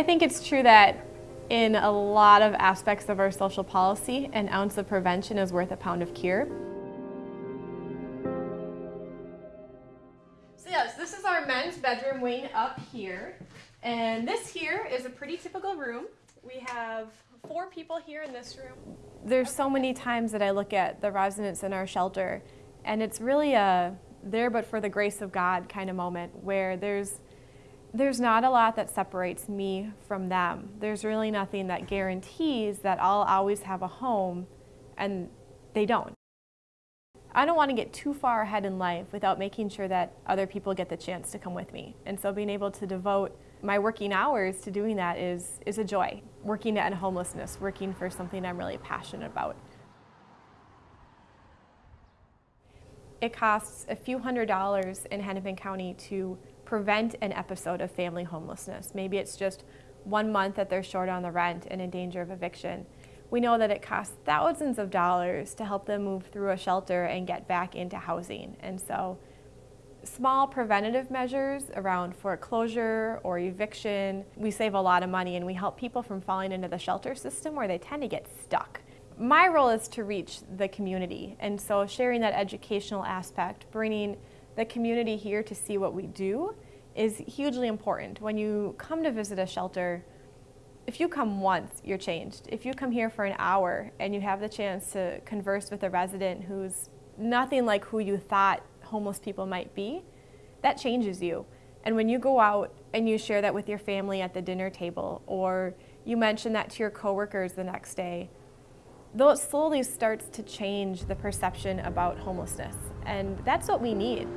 I think it's true that in a lot of aspects of our social policy, an ounce of prevention is worth a pound of cure. So yes, this is our men's bedroom wing up here. And this here is a pretty typical room. We have four people here in this room. There's so many times that I look at the residents in our shelter and it's really a there but for the grace of God kind of moment where there's there's not a lot that separates me from them. There's really nothing that guarantees that I'll always have a home and they don't. I don't want to get too far ahead in life without making sure that other people get the chance to come with me. And so being able to devote my working hours to doing that is, is a joy. Working end homelessness, working for something I'm really passionate about. It costs a few hundred dollars in Hennepin County to prevent an episode of family homelessness. Maybe it's just one month that they're short on the rent and in danger of eviction. We know that it costs thousands of dollars to help them move through a shelter and get back into housing. And so small preventative measures around foreclosure or eviction, we save a lot of money and we help people from falling into the shelter system where they tend to get stuck. My role is to reach the community and so sharing that educational aspect, bringing the community here to see what we do is hugely important. When you come to visit a shelter, if you come once, you're changed. If you come here for an hour and you have the chance to converse with a resident who's nothing like who you thought homeless people might be, that changes you. And when you go out and you share that with your family at the dinner table, or you mention that to your coworkers the next day, those slowly starts to change the perception about homelessness. And that's what we need.